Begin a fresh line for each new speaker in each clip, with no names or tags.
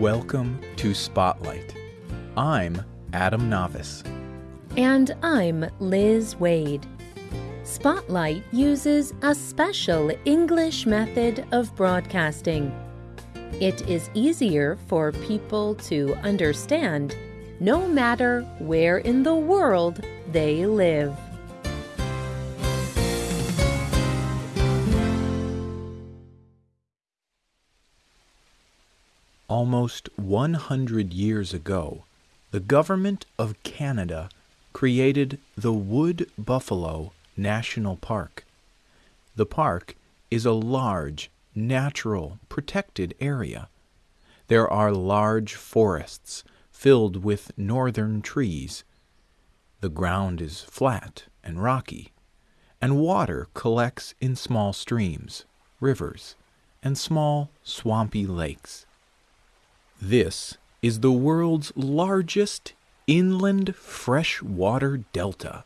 Welcome to Spotlight. I'm Adam Navis.
And I'm Liz Waid. Spotlight uses a special English method of broadcasting. It is easier for people to understand no matter where in the world they live.
Almost 100 years ago, the government of Canada created the Wood Buffalo National Park. The park is a large, natural, protected area. There are large forests filled with northern trees. The ground is flat and rocky, and water collects in small streams, rivers, and small swampy lakes. This is the world's largest inland freshwater delta,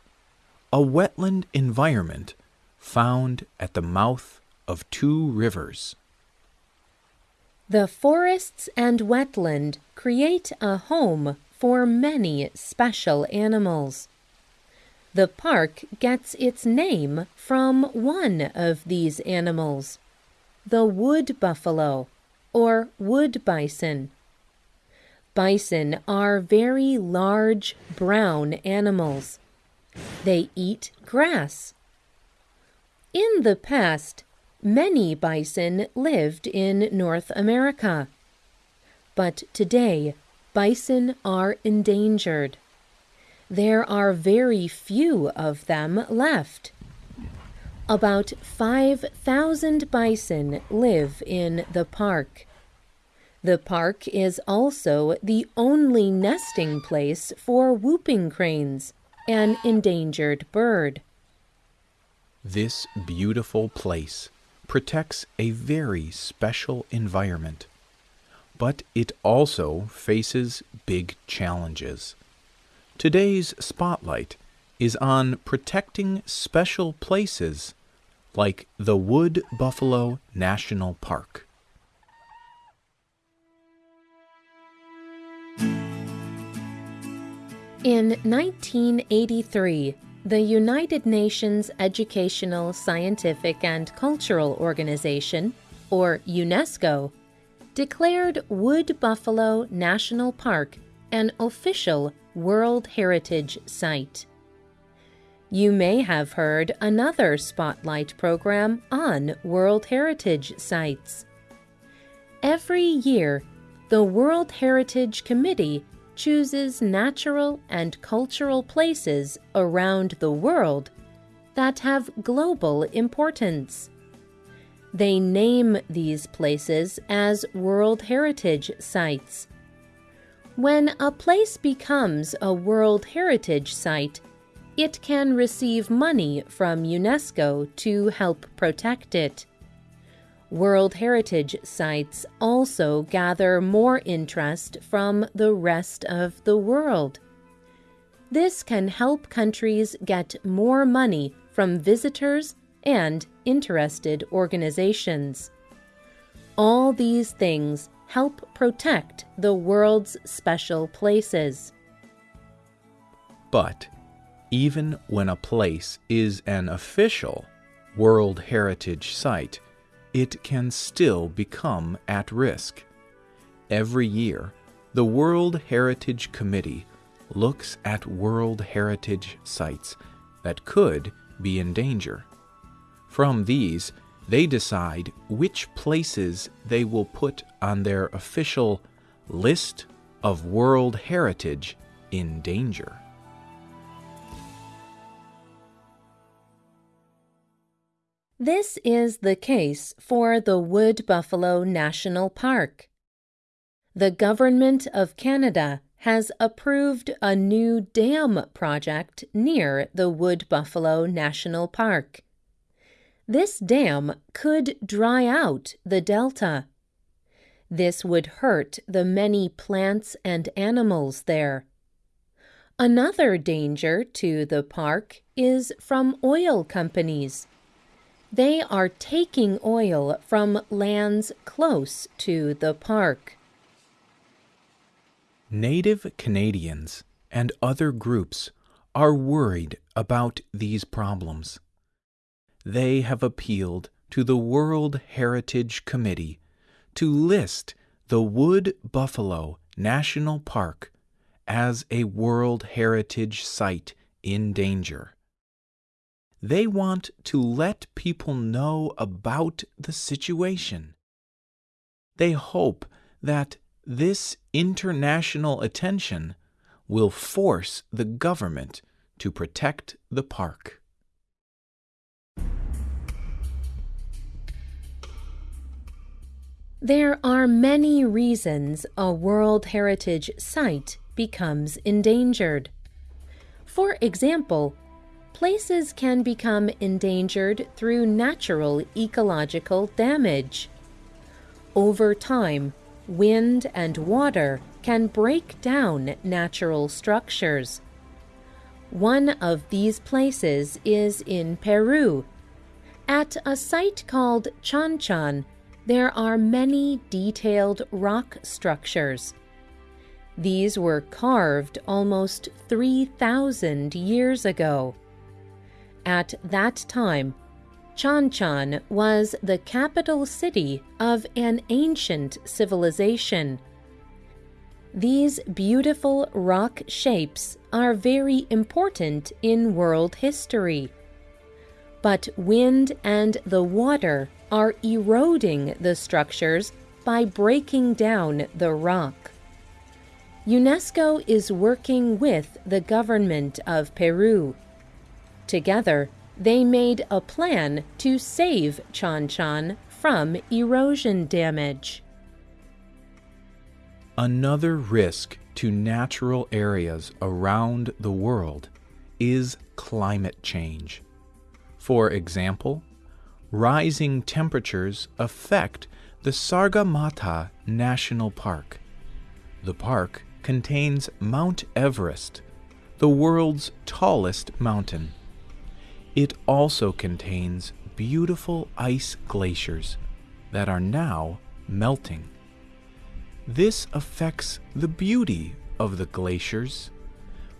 a wetland environment found at the mouth of two rivers.
The forests and wetland create a home for many special animals. The park gets its name from one of these animals, the wood buffalo, or wood bison. Bison are very large brown animals. They eat grass. In the past, many bison lived in North America. But today, bison are endangered. There are very few of them left. About 5,000 bison live in the park. The park is also the only nesting place for whooping cranes, an endangered bird.
This beautiful place protects a very special environment, but it also faces big challenges. Today's spotlight is on protecting special places like the Wood Buffalo National Park.
In 1983, the United Nations Educational, Scientific and Cultural Organization, or UNESCO, declared Wood Buffalo National Park an official World Heritage Site. You may have heard another spotlight program on World Heritage Sites. Every year, the World Heritage Committee chooses natural and cultural places around the world that have global importance. They name these places as World Heritage Sites. When a place becomes a World Heritage Site, it can receive money from UNESCO to help protect it. World Heritage Sites also gather more interest from the rest of the world. This can help countries get more money from visitors and interested organizations. All these things help protect the world's special places.
But even when a place is an official World Heritage Site, it can still become at risk. Every year, the World Heritage Committee looks at World Heritage sites that could be in danger. From these, they decide which places they will put on their official list of World Heritage in danger.
This is the case for the Wood Buffalo National Park. The Government of Canada has approved a new dam project near the Wood Buffalo National Park. This dam could dry out the delta. This would hurt the many plants and animals there. Another danger to the park is from oil companies. They are taking oil from lands close to the park.
Native Canadians and other groups are worried about these problems. They have appealed to the World Heritage Committee to list the Wood Buffalo National Park as a World Heritage Site in danger. They want to let people know about the situation. They hope that this international attention will force the government to protect the park.
There are many reasons a World Heritage Site becomes endangered. For example, places can become endangered through natural ecological damage. Over time, wind and water can break down natural structures. One of these places is in Peru. At a site called Chan Chan, there are many detailed rock structures. These were carved almost 3,000 years ago. At that time, Chan Chan was the capital city of an ancient civilization. These beautiful rock shapes are very important in world history. But wind and the water are eroding the structures by breaking down the rock. UNESCO is working with the government of Peru. Together, they made a plan to save Chan Chan from erosion damage.
Another risk to natural areas around the world is climate change. For example, rising temperatures affect the Sagarmatha National Park. The park contains Mount Everest, the world's tallest mountain. It also contains beautiful ice glaciers that are now melting. This affects the beauty of the glaciers,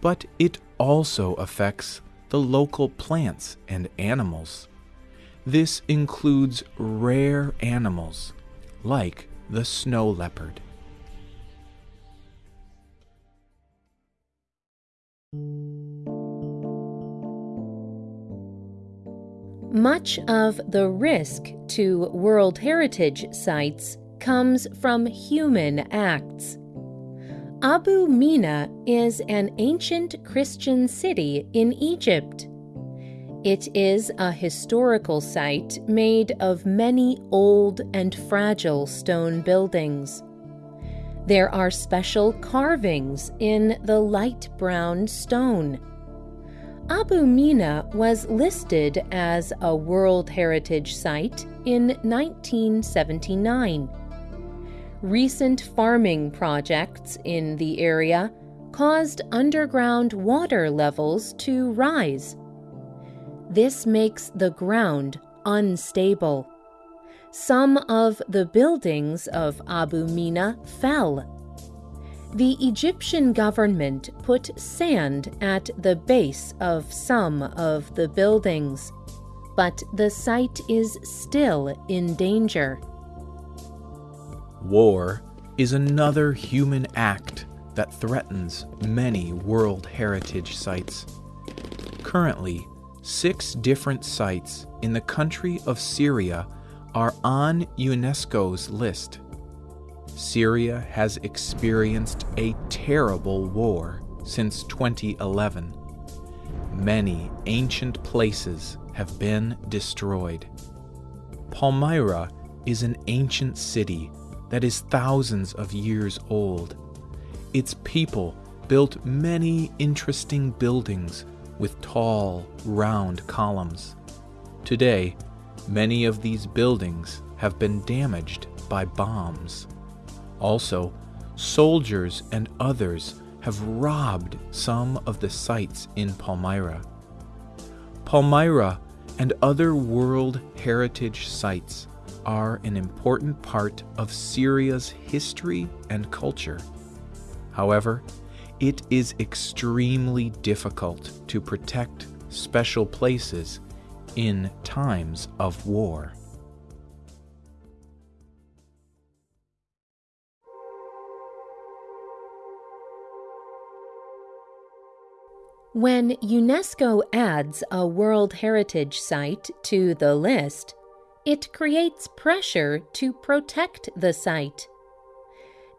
but it also affects the local plants and animals. This includes rare animals like the snow leopard.
Much of the risk to World Heritage sites comes from human acts. Abu Mina is an ancient Christian city in Egypt. It is a historical site made of many old and fragile stone buildings. There are special carvings in the light brown stone. Abu Mina was listed as a World Heritage Site in 1979. Recent farming projects in the area caused underground water levels to rise. This makes the ground unstable. Some of the buildings of Abu Mina fell. The Egyptian government put sand at the base of some of the buildings, but the site is still in danger.
War is another human act that threatens many World Heritage Sites. Currently, six different sites in the country of Syria are on UNESCO's list. Syria has experienced a terrible war since 2011. Many ancient places have been destroyed. Palmyra is an ancient city that is thousands of years old. Its people built many interesting buildings with tall, round columns. Today, Many of these buildings have been damaged by bombs. Also, soldiers and others have robbed some of the sites in Palmyra. Palmyra and other World Heritage Sites are an important part of Syria's history and culture. However, it is extremely difficult to protect special places in times of war.
When UNESCO adds a World Heritage Site to the list, it creates pressure to protect the site.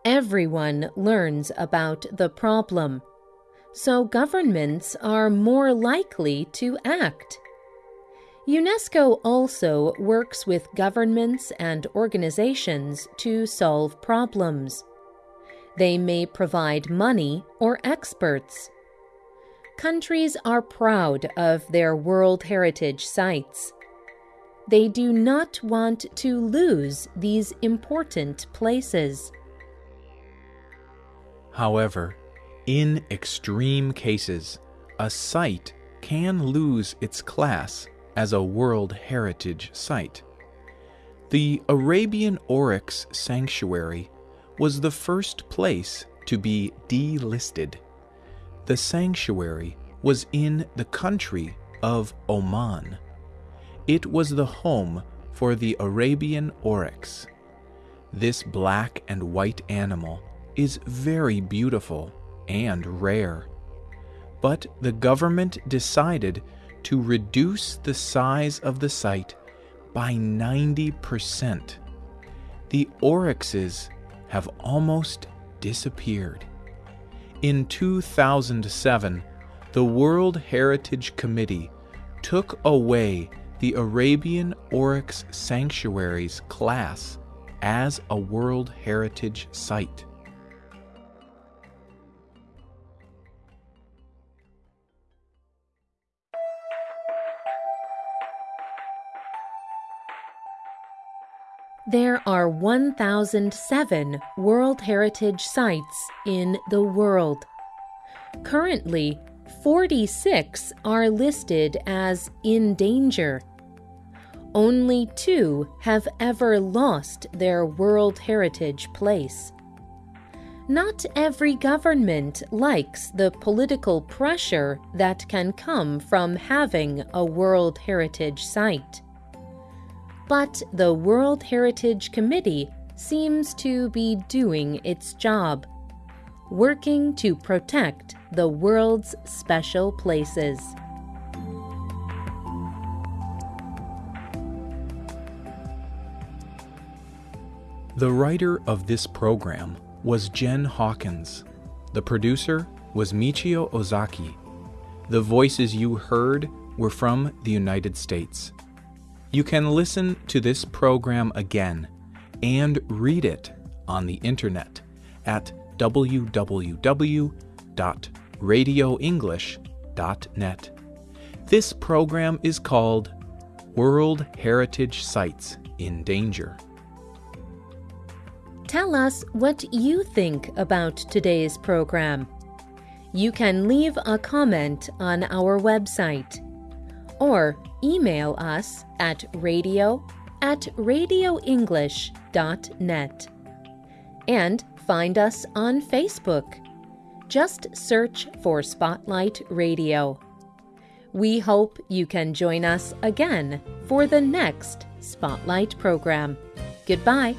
Everyone learns about the problem, so governments are more likely to act. UNESCO also works with governments and organizations to solve problems. They may provide money or experts. Countries are proud of their World Heritage Sites. They do not want to lose these important places.
However, in extreme cases, a site can lose its class as a World Heritage Site. The Arabian Oryx Sanctuary was the first place to be delisted. The sanctuary was in the country of Oman. It was the home for the Arabian oryx. This black and white animal is very beautiful and rare. But the government decided to reduce the size of the site by 90%. The oryxes have almost disappeared. In 2007, the World Heritage Committee took away the Arabian Oryx Sanctuary's class as a World Heritage Site.
There are 1,007 World Heritage Sites in the world. Currently, 46 are listed as in danger. Only two have ever lost their World Heritage place. Not every government likes the political pressure that can come from having a World Heritage Site. But the World Heritage Committee seems to be doing its job, working to protect the world's special places.
The writer of this program was Jen Hawkins. The producer was Michio Ozaki. The voices you heard were from the United States. You can listen to this program again and read it on the internet at www.radioenglish.net. This program is called World Heritage Sites in Danger.
Tell us what you think about today's program. You can leave a comment on our website or email us at radio at radioenglish.net. And find us on Facebook. Just search for Spotlight Radio. We hope you can join us again for the next Spotlight program. Goodbye.